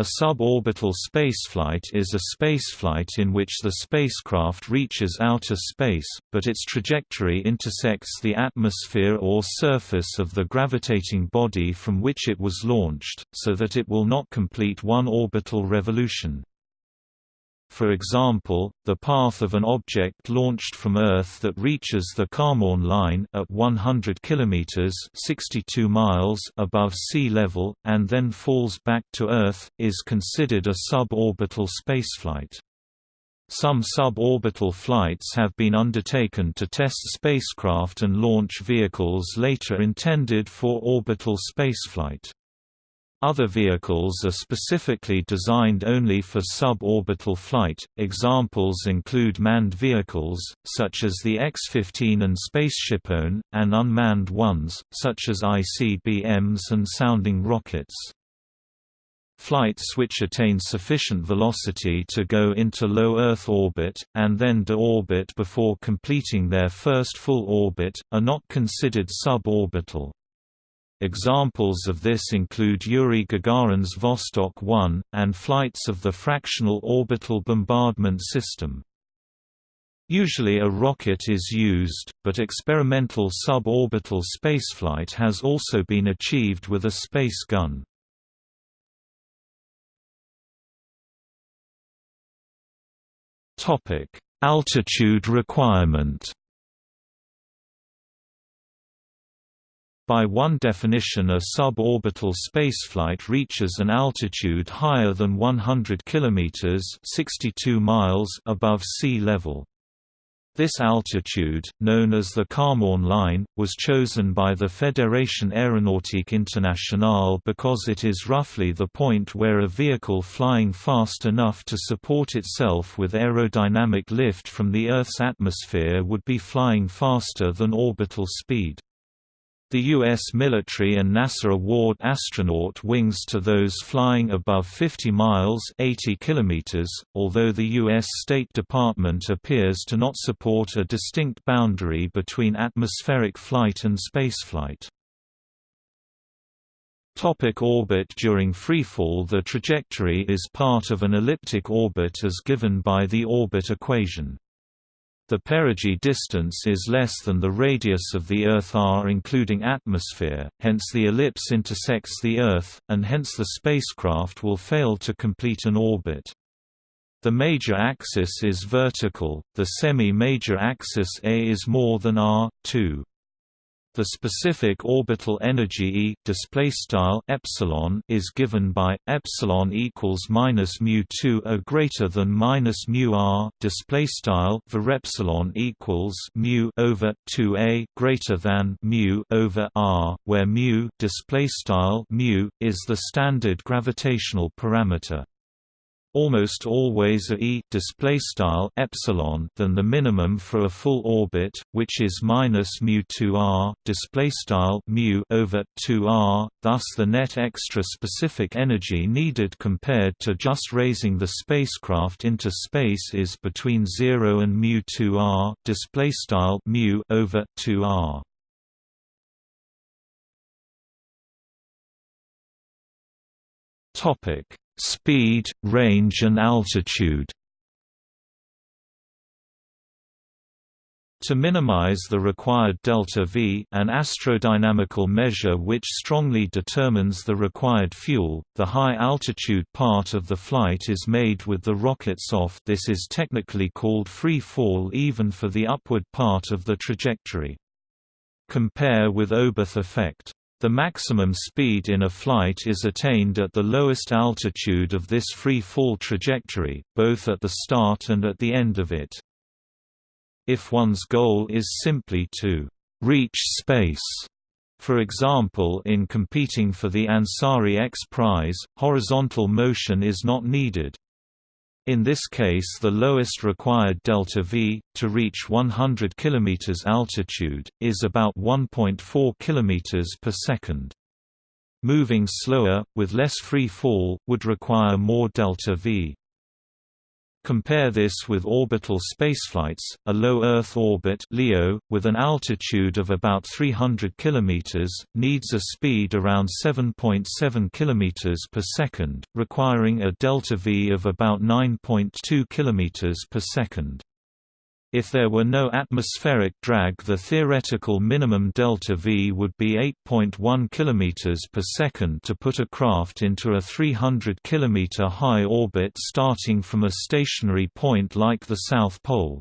A suborbital spaceflight is a spaceflight in which the spacecraft reaches outer space, but its trajectory intersects the atmosphere or surface of the gravitating body from which it was launched, so that it will not complete one orbital revolution. For example, the path of an object launched from Earth that reaches the Kármán line at 100 km (62 miles) above sea level and then falls back to Earth is considered a suborbital spaceflight. Some suborbital flights have been undertaken to test spacecraft and launch vehicles later intended for orbital spaceflight. Other vehicles are specifically designed only for suborbital flight. Examples include manned vehicles, such as the X-15 and SpaceshipOne, and unmanned ones, such as ICBMs and sounding rockets. Flights which attain sufficient velocity to go into low Earth orbit, and then deorbit before completing their first full orbit, are not considered suborbital. Examples of this include Yuri Gagarin's Vostok 1, and flights of the Fractional Orbital Bombardment System. Usually a rocket is used, but experimental suborbital spaceflight has also been achieved with a space gun. Altitude requirement By one definition a suborbital spaceflight reaches an altitude higher than 100 km 62 miles above sea level. This altitude, known as the Kármán line, was chosen by the Fédération Aéronautique Internationale because it is roughly the point where a vehicle flying fast enough to support itself with aerodynamic lift from the Earth's atmosphere would be flying faster than orbital speed. The U.S. military and NASA award astronaut wings to those flying above 50 miles 80 kilometers, although the U.S. State Department appears to not support a distinct boundary between atmospheric flight and spaceflight. Topic orbit During freefall the trajectory is part of an elliptic orbit as given by the orbit equation. The perigee distance is less than the radius of the Earth r including atmosphere, hence the ellipse intersects the Earth, and hence the spacecraft will fail to complete an orbit. The major axis is vertical, the semi-major axis A is more than r, 2. The specific orbital energy E display style epsilon is given by epsilon equals minus mu 2 a greater than minus mu r display style for epsilon equals mu over 2 a greater than mu over r, where mu display style mu is the standard gravitational parameter almost always a e display style epsilon than the minimum for a full orbit, which is minus mu 2r display style mu over 2r. Thus, the net extra specific energy needed compared to just raising the spacecraft into space is between 0 and mu 2r display style mu over 2r. Topic speed, range and altitude. To minimize the required delta V an astrodynamical measure which strongly determines the required fuel, the high-altitude part of the flight is made with the rockets off this is technically called free fall even for the upward part of the trajectory. Compare with Oberth effect. The maximum speed in a flight is attained at the lowest altitude of this free fall trajectory, both at the start and at the end of it. If one's goal is simply to reach space, for example in competing for the Ansari X Prize, horizontal motion is not needed. In this case the lowest required delta V, to reach 100 km altitude, is about 1.4 km per second. Moving slower, with less free fall, would require more delta V. Compare this with orbital spaceflights. A low Earth orbit (LEO) with an altitude of about 300 km needs a speed around 7.7 km per second, requiring a delta V of about 9.2 km per second. If there were no atmospheric drag the theoretical minimum delta V would be 8.1 km per second to put a craft into a 300 km high orbit starting from a stationary point like the South Pole.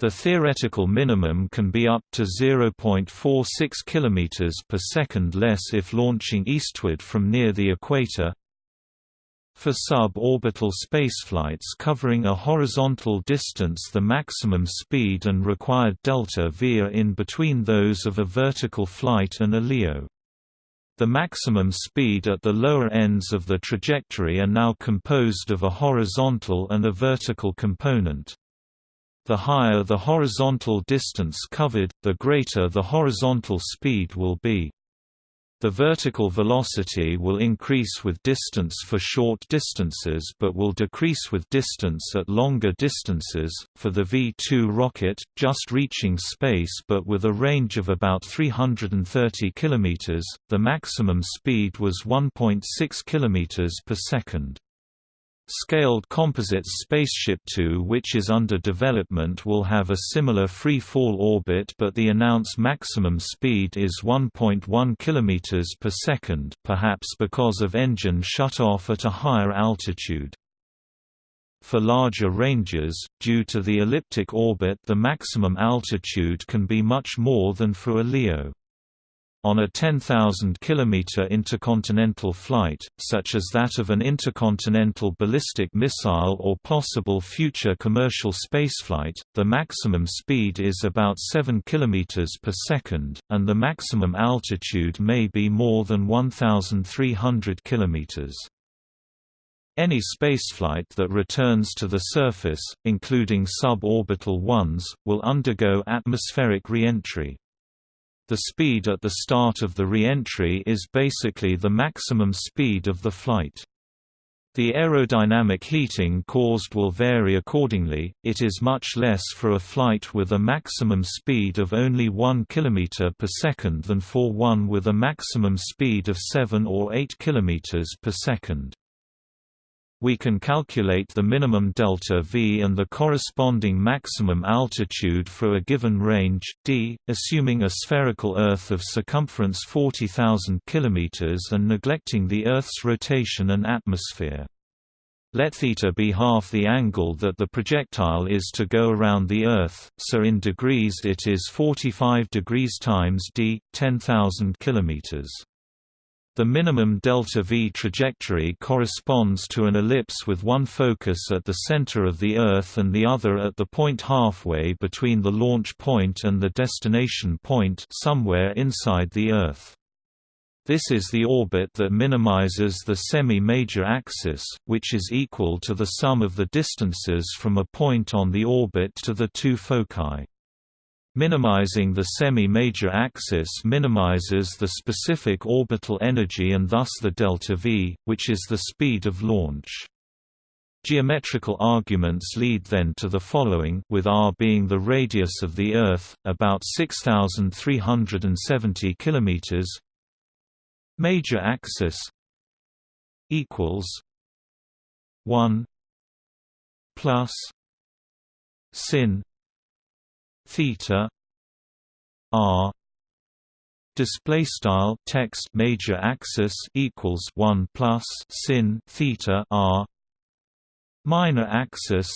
The theoretical minimum can be up to 0.46 km per second less if launching eastward from near the equator, for suborbital spaceflights covering a horizontal distance the maximum speed and required delta V are in between those of a vertical flight and a LEO. The maximum speed at the lower ends of the trajectory are now composed of a horizontal and a vertical component. The higher the horizontal distance covered, the greater the horizontal speed will be. The vertical velocity will increase with distance for short distances but will decrease with distance at longer distances. For the V2 rocket, just reaching space but with a range of about 330 km, the maximum speed was 1.6 km per second. Scaled Composites Spaceship Two which is under development will have a similar free-fall orbit but the announced maximum speed is 1.1 km per second perhaps because of engine shut-off at a higher altitude. For larger ranges, due to the elliptic orbit the maximum altitude can be much more than for a LEO. On a 10,000-kilometer intercontinental flight, such as that of an intercontinental ballistic missile or possible future commercial spaceflight, the maximum speed is about 7 km per second, and the maximum altitude may be more than 1,300 km. Any spaceflight that returns to the surface, including suborbital ones, will undergo atmospheric reentry. The speed at the start of the re-entry is basically the maximum speed of the flight. The aerodynamic heating caused will vary accordingly, it is much less for a flight with a maximum speed of only 1 km per second than for one with a maximum speed of 7 or 8 km per second. We can calculate the minimum delta V and the corresponding maximum altitude for a given range d, assuming a spherical Earth of circumference 40,000 km and neglecting the Earth's rotation and atmosphere. Let theta be half the angle that the projectile is to go around the Earth, so in degrees it is 45 degrees times d, 10,000 kilometers. The minimum delta V trajectory corresponds to an ellipse with one focus at the center of the Earth and the other at the point halfway between the launch point and the destination point somewhere inside the Earth. This is the orbit that minimizes the semi-major axis, which is equal to the sum of the distances from a point on the orbit to the two foci. Minimizing the semi-major axis minimizes the specific orbital energy and thus the delta v, which is the speed of launch. Geometrical arguments lead then to the following with r being the radius of the Earth, about 6,370 km Major axis equals 1 plus sin theta r display style text major axis equals 1 plus sin theta r minor axis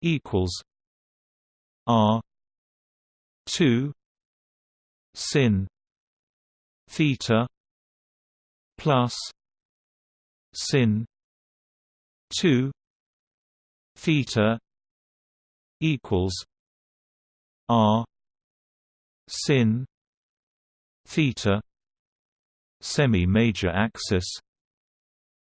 equals r 2 sin theta plus sin 2 theta equals r sin theta semi major axis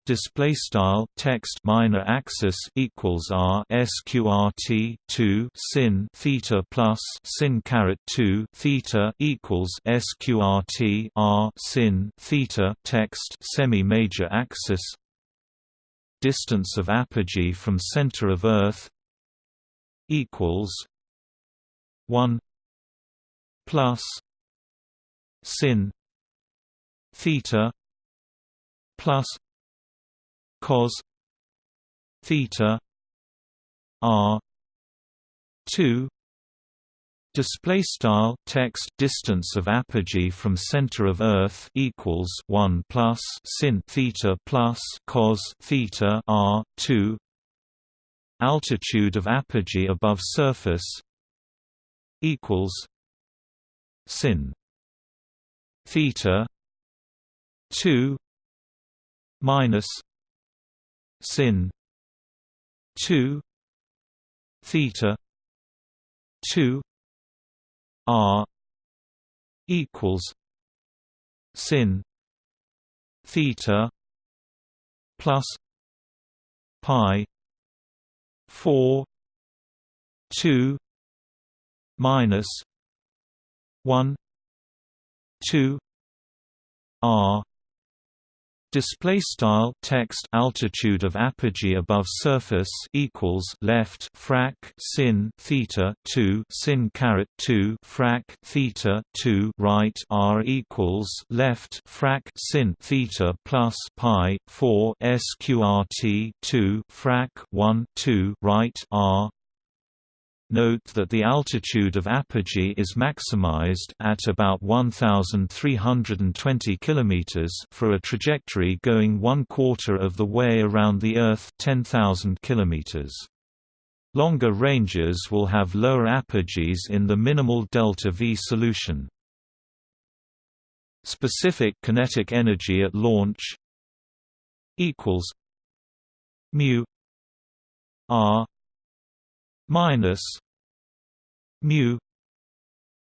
display style text minor axis equals r sqrt 2 sin theta plus sin caret 2 theta equals sqrt r sin theta text semi major axis distance of apogee from center of Earth equals one plus sin theta plus cos theta r 2 display style text distance of apogee from center of earth equals 1 plus sin theta plus cos theta r 2 altitude of apogee above surface equals sin theta 2 minus sin 2 theta 2 r equals sin theta plus pi 4 2 minus 1 2 r display style text altitude of apogee above surface equals left frac sin theta 2 sin caret 2 frac theta 2 right r equals left frac sin theta plus pi 4 sqrt 2 frac 1 2 right r Note that the altitude of apogee is maximized at about 1320 km for a trajectory going one quarter of the way around the Earth 10,000 km. Longer ranges will have lower apogees in the minimal delta V solution. Specific kinetic energy at launch equals mu r minus mu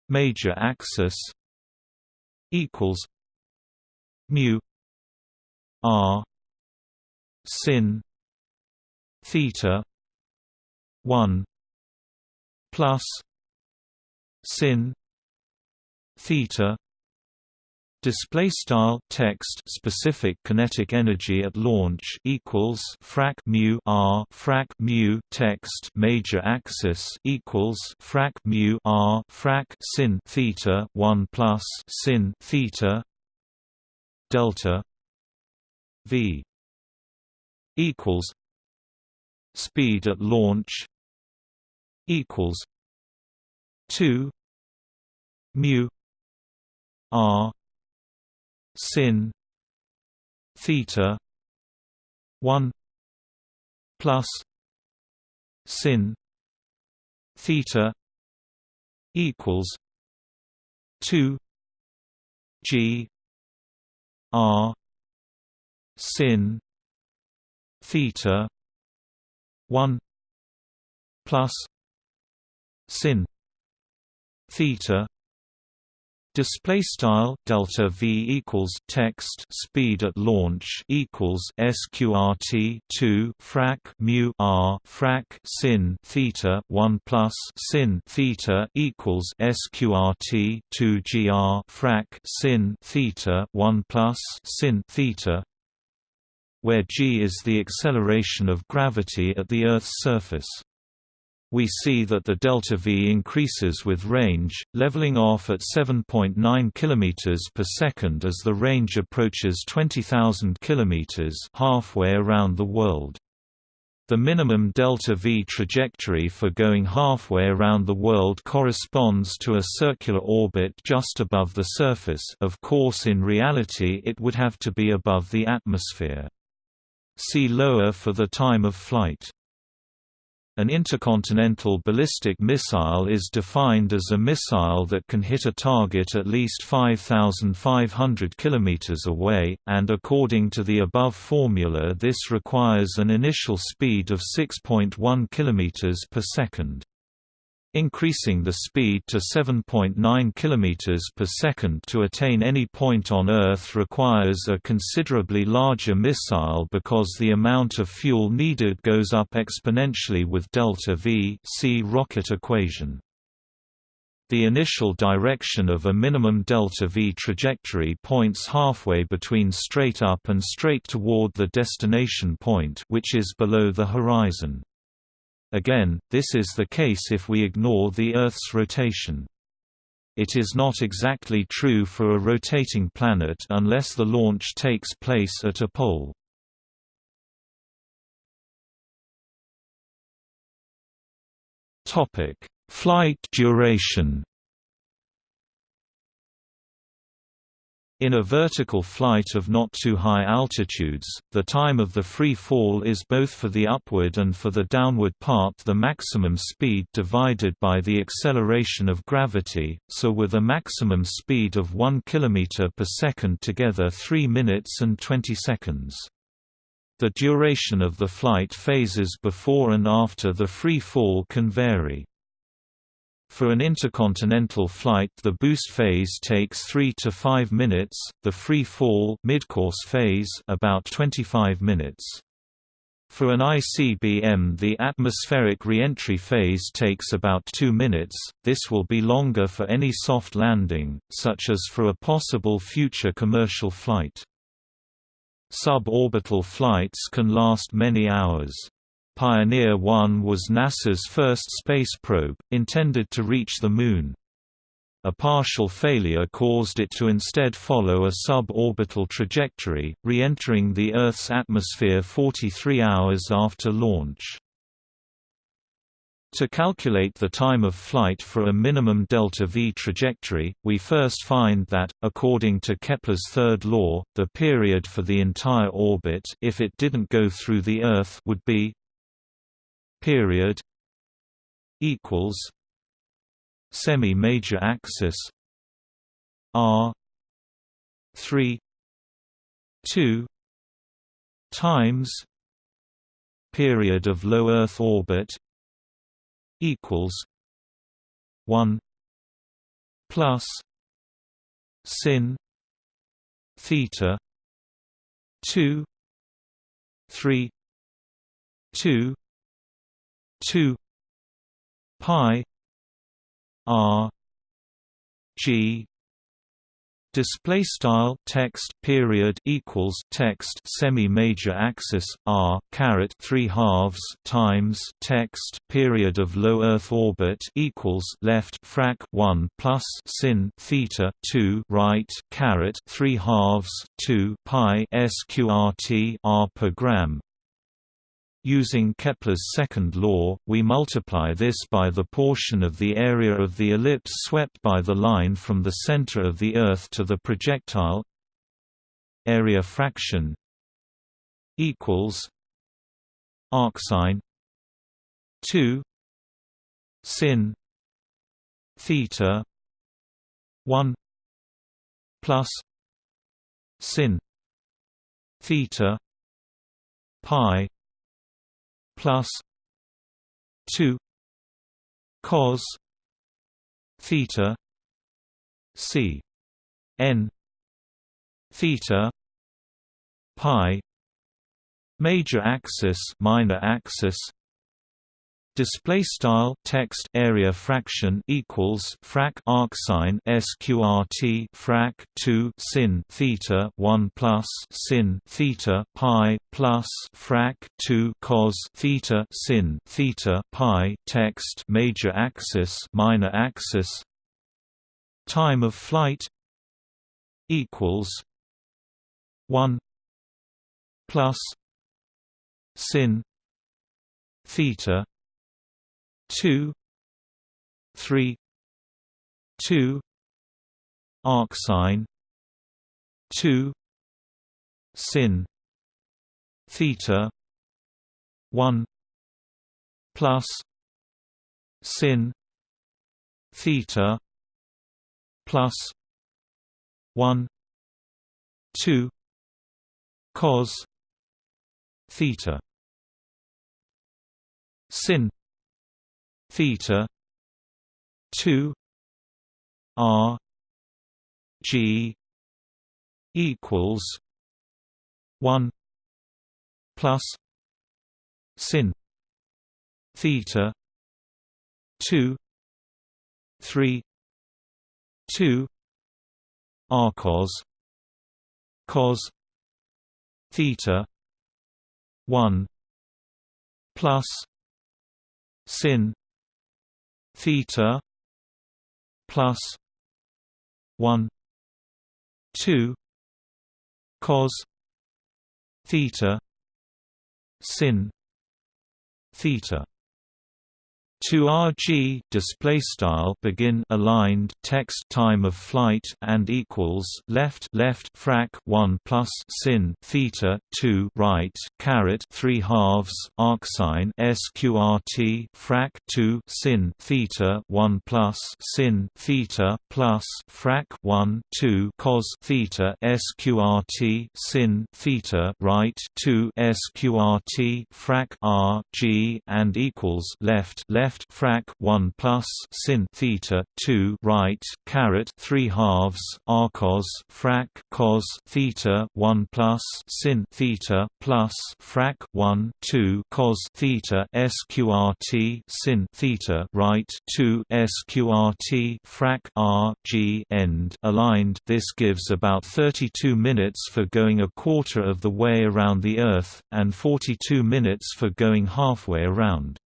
major axis equals mu r sin theta 1 plus sin theta display style text specific kinetic energy at launch equals frac mu r frac mu text major axis equals frac mu r frac sin theta 1 plus sin theta delta v equals speed at launch equals 2 mu r sin theta 1 plus sin theta equals 2 g r sin theta 1 plus sin theta Display style delta v equals text speed at launch equals sqrt 2 frac mu r frac sin theta 1 plus sin theta equals sqrt 2 gr frac sin theta 1 plus sin theta where g is the acceleration of gravity at the Earth's surface. We see that the delta V increases with range, leveling off at 7.9 km per second as the range approaches 20,000 km halfway around the world. The minimum delta V trajectory for going halfway around the world corresponds to a circular orbit just above the surface of course in reality it would have to be above the atmosphere. See lower for the time of flight. An intercontinental ballistic missile is defined as a missile that can hit a target at least 5,500 km away, and according to the above formula this requires an initial speed of 6.1 km per second. Increasing the speed to 7.9 km per second to attain any point on Earth requires a considerably larger missile because the amount of fuel needed goes up exponentially with delta V see rocket equation. The initial direction of a minimum delta v trajectory points halfway between straight up and straight toward the destination point which is below the horizon. Again, this is the case if we ignore the Earth's rotation. It is not exactly true for a rotating planet unless the launch takes place at a pole. Flight duration In a vertical flight of not too high altitudes, the time of the free fall is both for the upward and for the downward part the maximum speed divided by the acceleration of gravity, so with a maximum speed of 1 km per second together 3 minutes and 20 seconds. The duration of the flight phases before and after the free fall can vary. For an intercontinental flight the boost phase takes 3 to 5 minutes, the free fall midcourse phase about 25 minutes. For an ICBM the atmospheric reentry phase takes about 2 minutes, this will be longer for any soft landing, such as for a possible future commercial flight. Suborbital flights can last many hours. Pioneer 1 was NASA's first space probe, intended to reach the Moon. A partial failure caused it to instead follow a suborbital trajectory, re-entering the Earth's atmosphere 43 hours after launch. To calculate the time of flight for a minimum delta-v trajectory, we first find that, according to Kepler's third law, the period for the entire orbit if it didn't go through the Earth would be period equals semi major axis r 3 2 times period of low earth orbit equals 1 plus sin theta 2 3 2 2 pi r g display style text period equals text semi major axis r caret 3 halves times text period of low earth orbit equals left frac 1 plus sin theta 2 right caret 3 halves 2 pi sqrt r per gram Using Kepler's second law, we multiply this by the portion of the area of the ellipse swept by the line from the center of the Earth to the projectile. Area fraction equals arcsine 2 sin theta 1 plus sin theta pi plus 2 cos theta c n theta pi major axis minor axis display style text area fraction equals frac arcsine sqrt frac 2 sin theta 1 plus sin theta pi plus frac 2 cos theta sin theta pi text major axis minor axis. Time of flight equals 1 plus sin theta two three two arcsine two sin theta one plus sin theta plus one two cos theta. Sin theta 2 r g equals 1 plus sin theta 2 3 2 arcos cos theta 1 plus sin theta plus 1 2 cos theta sin theta 2 rg display style begin aligned text time of flight and equals left left frac 1 plus sin theta 2 right caret 3 halves arcsine sqrt frac 2 sin theta 1 plus sin theta plus frac 1 2 cos theta sqrt sin theta right 2 sqrt frac r g and equals left left left frac 1 plus sin theta 2 right caret 3 halves arcos frac cos theta 1 plus sin theta plus frac 1 2 cos theta sqrt sin theta right 2 sqrt frac r g end. Aligned this gives about 32 minutes for going a quarter of the way around the earth and 42 minutes for going halfway around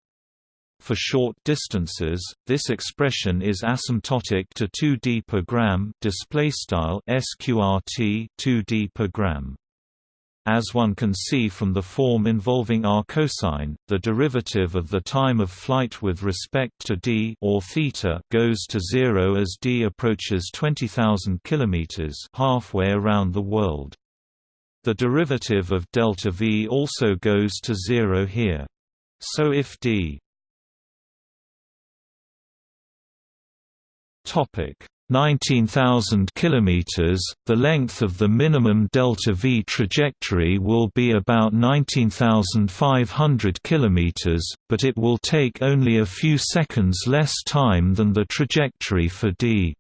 for short distances, this expression is asymptotic to 2d per gram display style sqrt 2d per gram. As one can see from the form involving r cosine, the derivative of the time of flight with respect to d or theta goes to zero as d approaches 20,000 km halfway around the world. The derivative of delta v also goes to zero here. So if d 19,000 km, the length of the minimum delta V trajectory will be about 19,500 km, but it will take only a few seconds less time than the trajectory for d.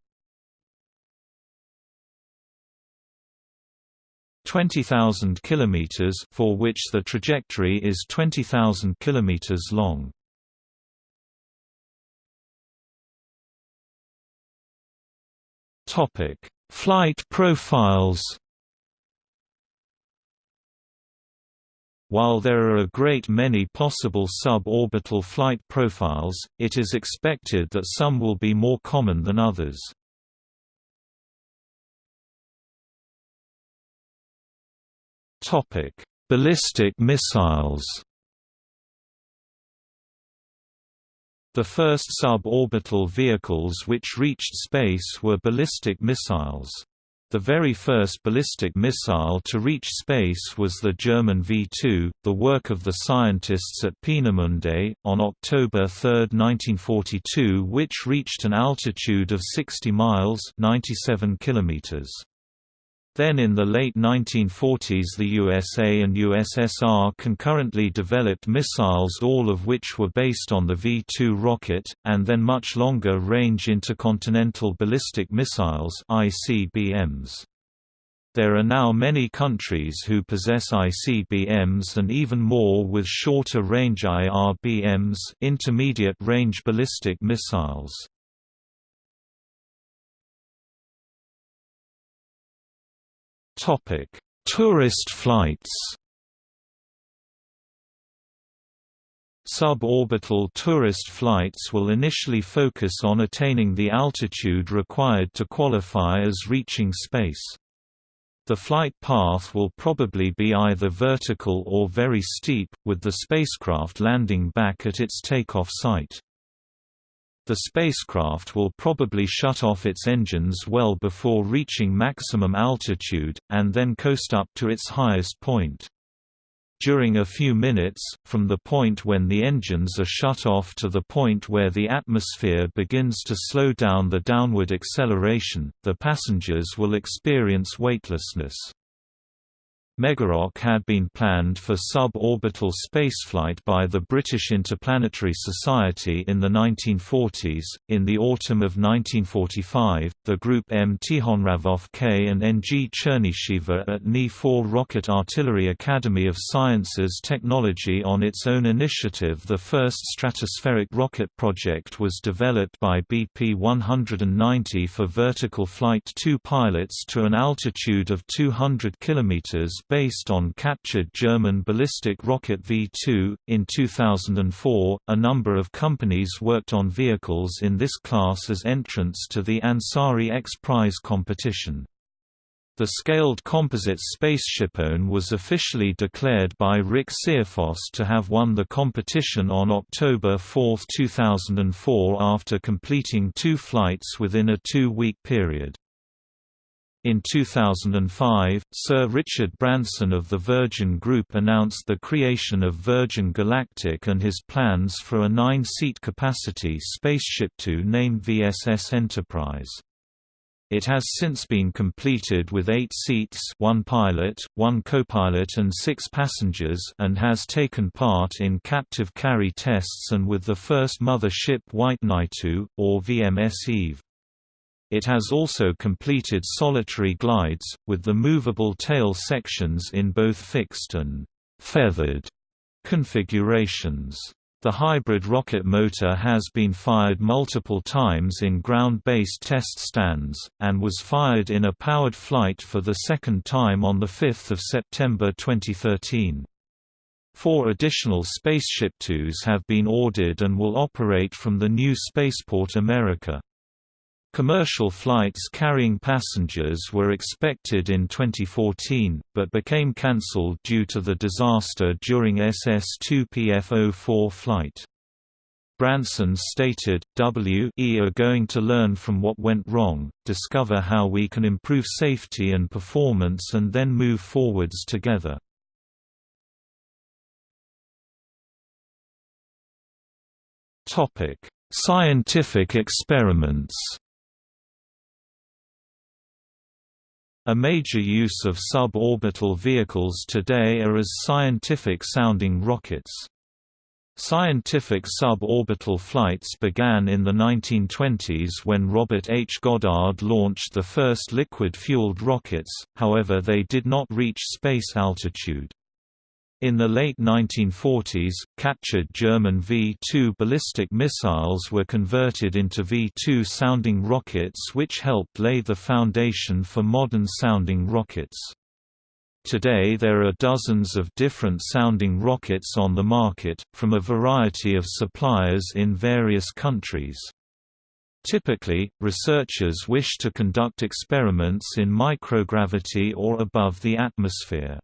20,000 km for which the trajectory is 20,000 km long. Topic: Flight profiles. While there are a great many possible suborbital flight profiles, it is expected that some will be more common than others. Ballistic missiles. The first suborbital vehicles which reached space were ballistic missiles. The very first ballistic missile to reach space was the German V-2, the work of the scientists at Peenemünde, on October 3, 1942 which reached an altitude of 60 miles 97 kilometers. Then in the late 1940s the USA and USSR concurrently developed missiles all of which were based on the V-2 rocket, and then much longer-range intercontinental ballistic missiles ICBMs. There are now many countries who possess ICBMs and even more with shorter range IRBMs intermediate range ballistic missiles. Topic: Tourist flights. Suborbital tourist flights will initially focus on attaining the altitude required to qualify as reaching space. The flight path will probably be either vertical or very steep, with the spacecraft landing back at its takeoff site. The spacecraft will probably shut off its engines well before reaching maximum altitude, and then coast up to its highest point. During a few minutes, from the point when the engines are shut off to the point where the atmosphere begins to slow down the downward acceleration, the passengers will experience weightlessness. Megarock had been planned for suborbital spaceflight by the British Interplanetary Society in the 1940s. In the autumn of 1945, the group M. Tikhonravov K and N. G. Chernysheva at Ni-4 Rocket Artillery Academy of Sciences Technology on its own initiative the first stratospheric rocket project was developed by BP-190 for vertical flight two pilots to an altitude of 200 km based on captured German ballistic rocket V-2. In 2004, a number of companies worked on vehicles in this class as entrants to the Ansari X Prize competition. The scaled composite spaceshipone was officially declared by Rick Searfoss to have won the competition on October 4, 2004 after completing two flights within a two-week period. In 2005, Sir Richard Branson of the Virgin Group announced the creation of Virgin Galactic and his plans for a nine-seat capacity Spaceship Two named VSS Enterprise. It has since been completed with eight seats one pilot, one co-pilot and six passengers and has taken part in captive carry tests and with the first mother ship White Knight Two, or VMS Eve. It has also completed solitary glides, with the movable tail sections in both fixed and «feathered» configurations. The hybrid rocket motor has been fired multiple times in ground-based test stands, and was fired in a powered flight for the second time on 5 September 2013. Four additional Spaceship Twos have been ordered and will operate from the new Spaceport America. Commercial flights carrying passengers were expected in 2014, but became cancelled due to the disaster during SS-2PF-04 flight. Branson stated, W.E. are going to learn from what went wrong, discover how we can improve safety and performance and then move forwards together. Scientific experiments A major use of suborbital vehicles today are as scientific-sounding rockets. Scientific suborbital flights began in the 1920s when Robert H. Goddard launched the first liquid-fueled rockets, however they did not reach space altitude. In the late 1940s, captured German V-2 ballistic missiles were converted into V-2 sounding rockets which helped lay the foundation for modern sounding rockets. Today there are dozens of different sounding rockets on the market, from a variety of suppliers in various countries. Typically, researchers wish to conduct experiments in microgravity or above the atmosphere.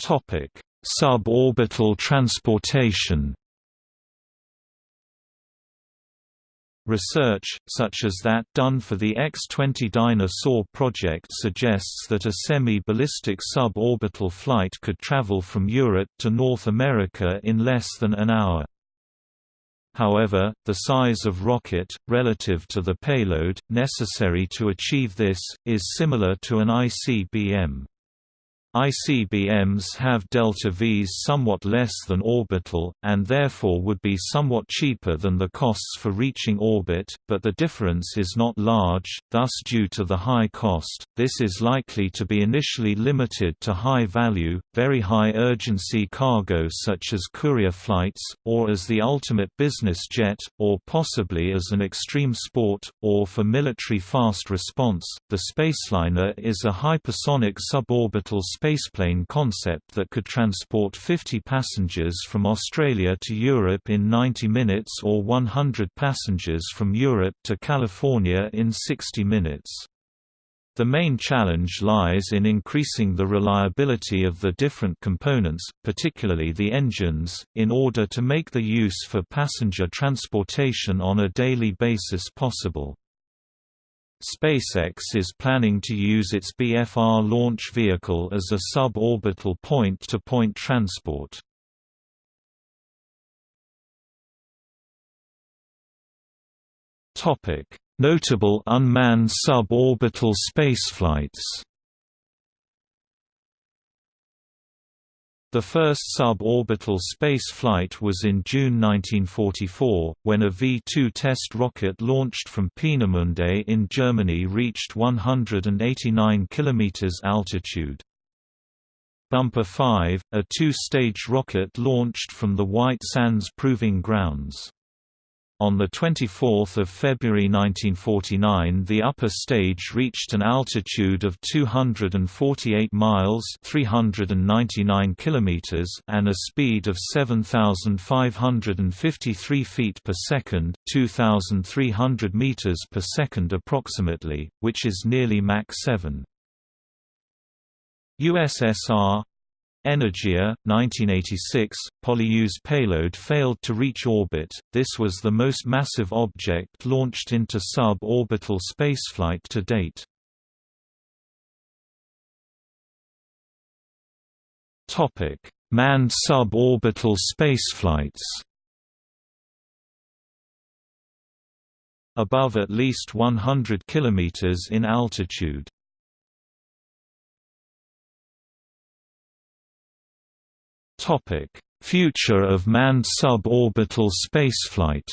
Topic: Suborbital transportation. Research, such as that done for the X-20 Dyna-Soar project suggests that a semi-ballistic suborbital flight could travel from Europe to North America in less than an hour. However, the size of rocket, relative to the payload, necessary to achieve this, is similar to an ICBM. ICBMs have delta Vs somewhat less than orbital, and therefore would be somewhat cheaper than the costs for reaching orbit, but the difference is not large, thus due to the high cost, this is likely to be initially limited to high-value, very high-urgency cargo such as courier flights, or as the ultimate business jet, or possibly as an extreme sport, or for military fast response. The Spaceliner is a hypersonic suborbital spaceplane concept that could transport 50 passengers from Australia to Europe in 90 minutes or 100 passengers from Europe to California in 60 minutes. The main challenge lies in increasing the reliability of the different components, particularly the engines, in order to make the use for passenger transportation on a daily basis possible. SpaceX is planning to use its BFR launch vehicle as a suborbital point-to-point -point transport. Notable unmanned suborbital spaceflights The first suborbital space flight was in June 1944, when a V-2 test rocket launched from Peenemünde in Germany reached 189 km altitude. Bumper 5, a two-stage rocket launched from the White Sands Proving Grounds. On 24 February 1949 the upper stage reached an altitude of 248 miles 399 kilometers and a speed of 7,553 feet per second 2,300 meters per second approximately, which is nearly Mach 7. USSR Energia, 1986, Polyus payload failed to reach orbit. This was the most massive object launched into sub-orbital spaceflight to date. Topic: Manned suborbital spaceflights. Above at least 100 km in altitude. Topic: Future of manned suborbital spaceflight.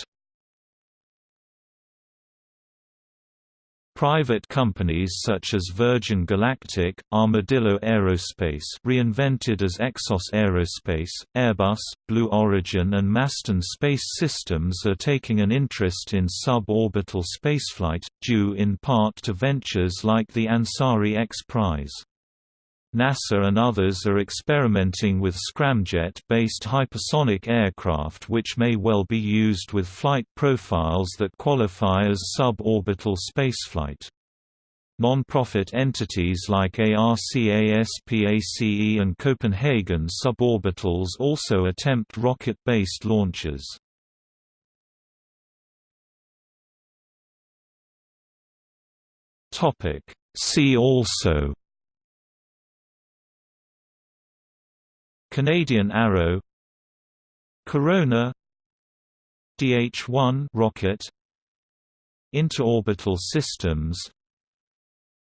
Private companies such as Virgin Galactic, Armadillo Aerospace reinvented as Exos Aerospace, Airbus, Blue Origin and Masten Space Systems are taking an interest in suborbital spaceflight, due in part to ventures like the Ansari X Prize. NASA and others are experimenting with scramjet-based hypersonic aircraft which may well be used with flight profiles that qualify as suborbital spaceflight. Non-profit entities like ARCASPACE and Copenhagen Suborbitals also attempt rocket-based launches. See also Canadian Arrow Corona DH-1 rocket Interorbital systems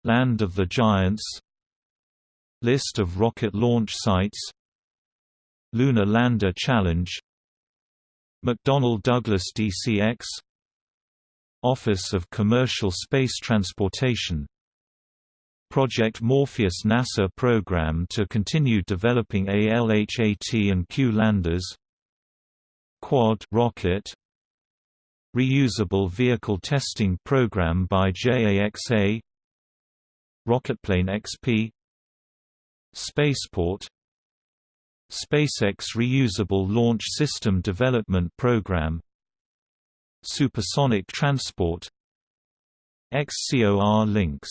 Land of the Giants List of rocket launch sites Lunar Lander Challenge McDonnell Douglas DCX Office of Commercial Space Transportation Project Morpheus NASA program to continue developing ALHAT and Q landers Quad rocket Reusable Vehicle Testing Program by JAXA Rocketplane XP Spaceport SpaceX Reusable Launch System Development Program Supersonic Transport XCOR links